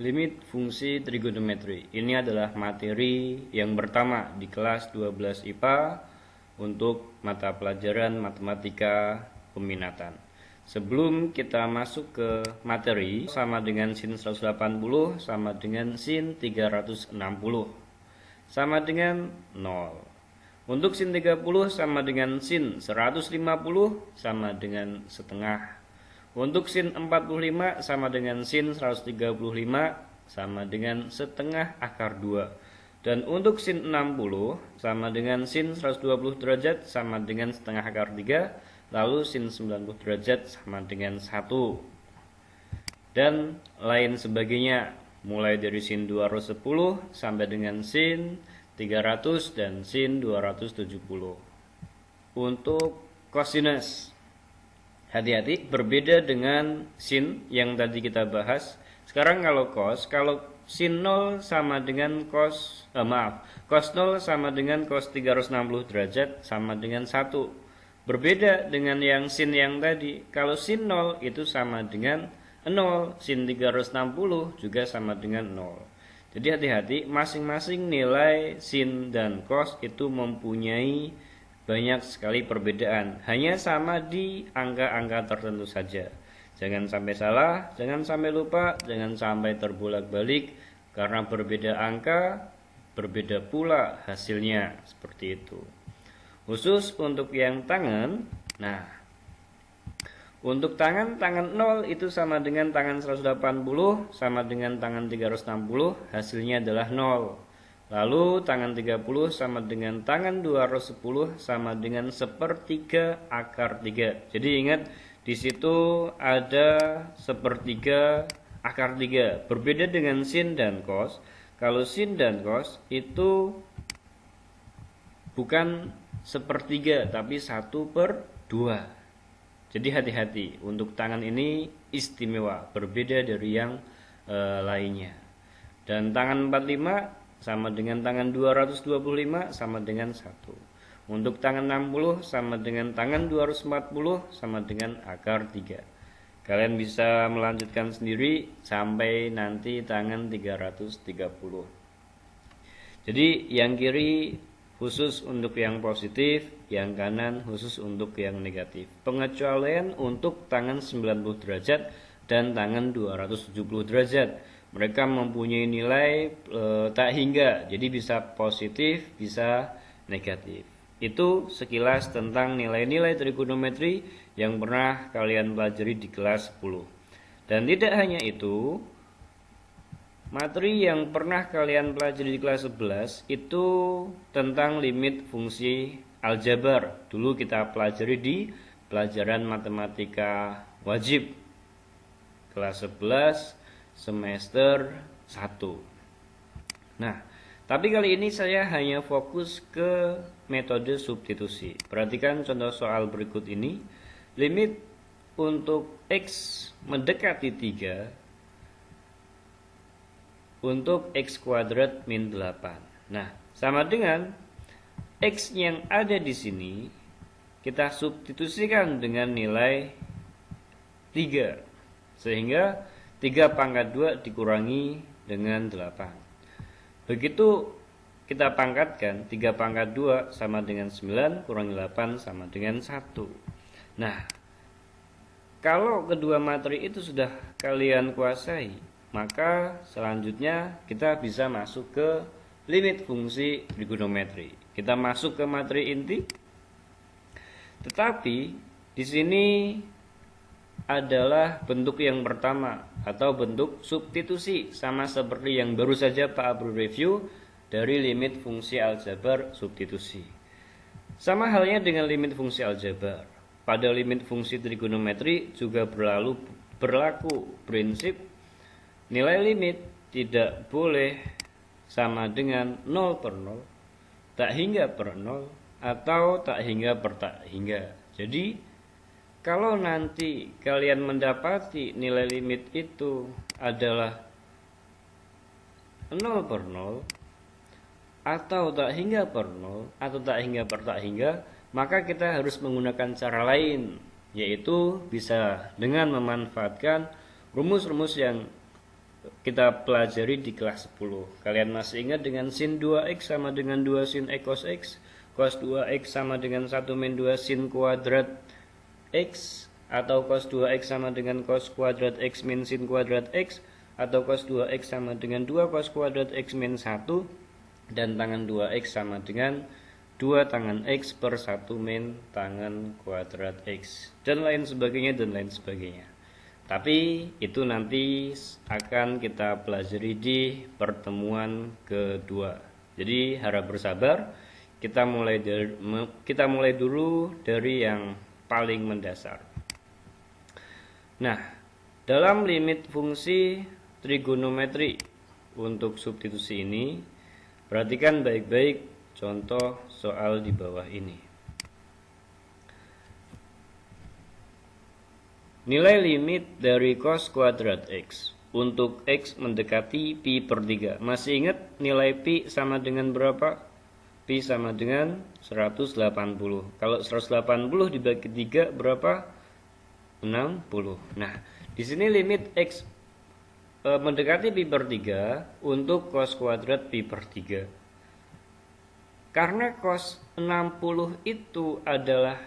Limit fungsi trigonometri. Ini adalah materi yang pertama di kelas 12 IPA untuk mata pelajaran matematika peminatan. Sebelum kita masuk ke materi sama dengan sin 180 sama dengan sin 360 sama dengan 0. Untuk sin 30 sama dengan sin 150 sama dengan setengah untuk sin 45 sama dengan sin 135 sama dengan setengah akar 2. Dan untuk sin 60 sama dengan sin 120 derajat sama dengan setengah akar 3. Lalu sin 90 derajat sama dengan 1. Dan lain sebagainya mulai dari sin 210 sampai dengan sin 300 dan sin 270. Untuk cosinus hati-hati berbeda dengan sin yang tadi kita bahas. Sekarang kalau cos kalau sin 0 sama dengan cos eh, maaf cos 0 sama dengan cos 360 derajat sama dengan 1 berbeda dengan yang sin yang tadi. Kalau sin 0 itu sama dengan 0 sin 360 juga sama dengan 0 jadi hati-hati masing-masing nilai sin dan cos itu mempunyai banyak sekali perbedaan, hanya sama di angka-angka tertentu saja. Jangan sampai salah, jangan sampai lupa, jangan sampai terbolak-balik karena berbeda angka, berbeda pula hasilnya seperti itu. Khusus untuk yang tangan, nah untuk tangan, tangan 0 itu sama dengan tangan 180 sama dengan tangan 360, hasilnya adalah 0. Lalu tangan 30 sama dengan tangan 210 sama dengan sepertiga akar 3. Jadi ingat di situ ada sepertiga akar 3. Berbeda dengan sin dan cos. Kalau sin dan cos itu bukan sepertiga tapi satu per dua. Jadi hati-hati untuk tangan ini istimewa, berbeda dari yang e, lainnya. Dan tangan 45 sama dengan tangan 225 sama dengan 1. Untuk tangan 60 sama dengan tangan 240 sama dengan akar 3. Kalian bisa melanjutkan sendiri sampai nanti tangan 330. Jadi yang kiri khusus untuk yang positif, yang kanan khusus untuk yang negatif. Pengecualian untuk tangan 90 derajat dan tangan 270 derajat mereka mempunyai nilai e, tak hingga. Jadi bisa positif bisa negatif. Itu sekilas tentang nilai-nilai trigonometri yang pernah kalian pelajari di kelas 10 dan tidak hanya itu materi yang pernah kalian pelajari di kelas 11 itu tentang limit fungsi aljabar. Dulu kita pelajari di pelajaran matematika wajib. Kelas 11 semester 1. Nah, tapi kali ini saya hanya fokus ke metode substitusi. Perhatikan contoh soal berikut ini. Limit untuk X mendekati 3 untuk X kuadrat min 8. Nah, sama dengan X yang ada di sini kita substitusikan dengan nilai 3. Sehingga 3 pangkat 2 dikurangi dengan 8 begitu kita pangkatkan 3 pangkat 2 sama dengan 9 kurangi 8 sama dengan 1 nah kalau kedua materi itu sudah kalian kuasai maka selanjutnya kita bisa masuk ke limit fungsi trigonometri. Kita masuk ke materi inti. Tetapi di sini adalah bentuk yang pertama atau bentuk substitusi sama seperti yang baru saja Pak Abdul review dari limit fungsi aljabar substitusi. Sama halnya dengan limit fungsi aljabar. Pada limit fungsi trigonometri juga berlalu berlaku prinsip nilai limit tidak boleh sama dengan 0 per 0, tak hingga per 0, atau tak hingga per tak hingga. Jadi kalau nanti kalian mendapati nilai limit itu adalah 0 per 0 atau tak hingga per 0 atau tak hingga per tak hingga maka kita harus menggunakan cara lain yaitu bisa dengan memanfaatkan rumus-rumus yang kita pelajari di kelas 10. Kalian masih ingat dengan sin 2x sama dengan 2 sin x cos x, cos 2x sama dengan 1 min 2 sin kuadrat x, atau cos 2x sama dengan cos kuadrat x min sin kuadrat x, atau cos 2x sama dengan 2 cos kuadrat x min 1, dan tangan 2x sama dengan 2 tangan x per 1 min tangan kuadrat x, dan lain sebagainya, dan lain sebagainya. Tapi itu nanti akan kita pelajari di pertemuan kedua. Jadi harap bersabar. Kita mulai dari, kita mulai dulu dari yang paling mendasar. Nah, dalam limit fungsi trigonometri untuk substitusi ini, perhatikan baik-baik contoh soal di bawah ini. Nilai limit dari cos kuadrat X untuk X mendekati Pi per 3. Masih ingat nilai Pi sama dengan berapa? Pi sama dengan 180. Kalau 180 dibagi 3 berapa? 60. Nah, di sini limit X e, mendekati Pi per 3 untuk cos kuadrat Pi per 3. Karena cos 60 itu adalah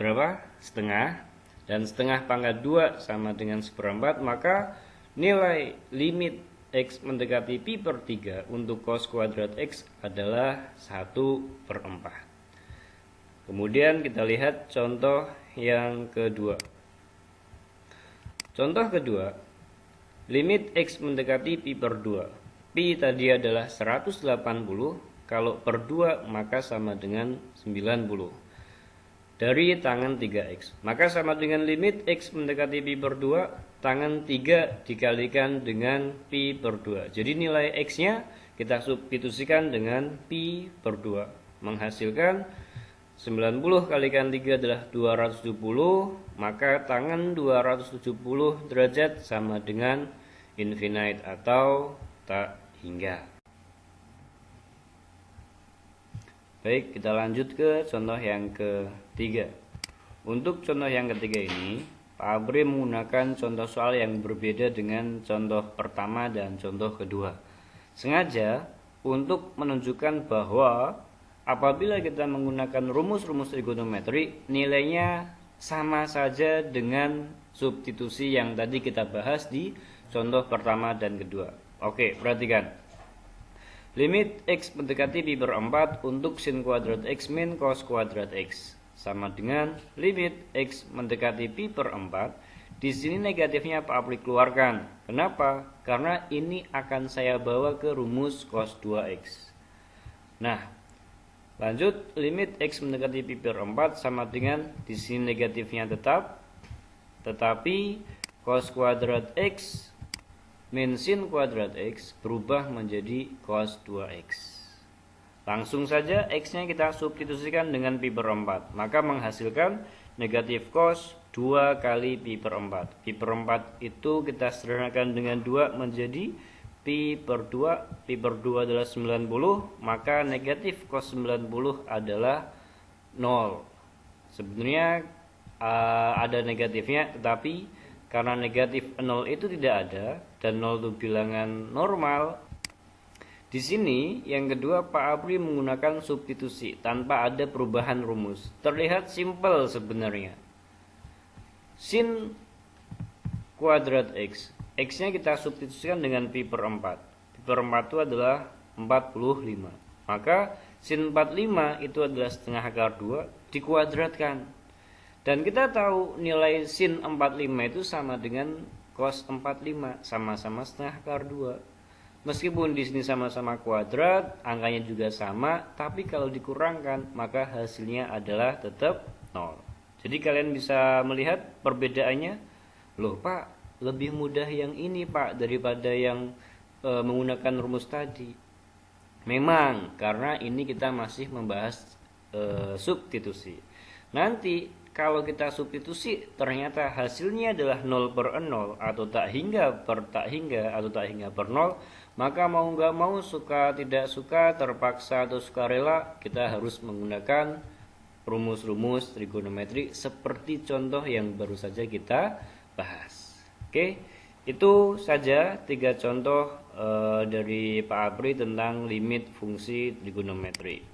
berapa? Setengah. Dan setengah pangkat 2 sama dengan seperempat, maka nilai limit X mendekati Pi per 3 untuk cos kuadrat X adalah 1 per 4. Kemudian kita lihat contoh yang kedua. Contoh kedua, limit X mendekati Pi per 2. Pi tadi adalah 180, kalau per 2 maka sama dengan 90 dari tangan 3x. Maka sama dengan limit x mendekati pi per 2, tangan 3 dikalikan dengan pi per 2. Jadi nilai x-nya kita substitusikan dengan pi per 2. Menghasilkan 90 kalikan 3 adalah 270, maka tangan 270 derajat sama dengan infinite atau tak hingga. Baik, kita lanjut ke contoh yang ketiga. Untuk contoh yang ketiga ini, Pak Abri menggunakan contoh soal yang berbeda dengan contoh pertama dan contoh kedua. Sengaja untuk menunjukkan bahwa apabila kita menggunakan rumus-rumus trigonometri, nilainya sama saja dengan substitusi yang tadi kita bahas di contoh pertama dan kedua. Oke, perhatikan. Limit x mendekati pi per 4 untuk sin kuadrat x min cos kuadrat x sama dengan limit x mendekati pi per 4. Di sini negatifnya Pak Apri keluarkan. Kenapa? Karena ini akan saya bawa ke rumus cos 2x. Nah, lanjut limit x mendekati pi per 4 sama dengan di sini negatifnya tetap tetapi cos kuadrat x min sin kuadrat X berubah menjadi cos 2X. Langsung saja X-nya kita substitusikan dengan pi per 4. Maka menghasilkan negatif cos 2 kali pi per 4. Pi per 4 itu kita sederhanakan dengan 2 menjadi pi per 2. Pi per 2 adalah 90. Maka negatif cos 90 adalah 0. Sebenarnya uh, ada negatifnya tetapi karena negatif 0 itu tidak ada dan 0 itu bilangan normal. Di sini yang kedua Pak Apri menggunakan substitusi tanpa ada perubahan rumus. Terlihat simpel sebenarnya. Sin kuadrat X. X-nya kita substitusikan dengan pi per 4. Pi per 4 itu adalah 45. Maka sin 45 itu adalah setengah akar 2 dikuadratkan. Dan kita tahu nilai sin 45 itu sama dengan cos 45 sama-sama setengah akar 2. Meskipun di sini sama-sama kuadrat, angkanya juga sama, tapi kalau dikurangkan maka hasilnya adalah tetap 0. Jadi kalian bisa melihat perbedaannya. Loh, Pak, lebih mudah yang ini, Pak, daripada yang e, menggunakan rumus tadi. Memang karena ini kita masih membahas e, substitusi. Nanti kalau kita substitusi ternyata hasilnya adalah 0 per 0 atau tak hingga per tak hingga atau tak hingga per 0 maka mau nggak mau suka tidak suka terpaksa atau suka rela kita harus menggunakan rumus-rumus trigonometri seperti contoh yang baru saja kita bahas. Oke, itu saja tiga contoh uh, dari Pak Apri tentang limit fungsi trigonometri.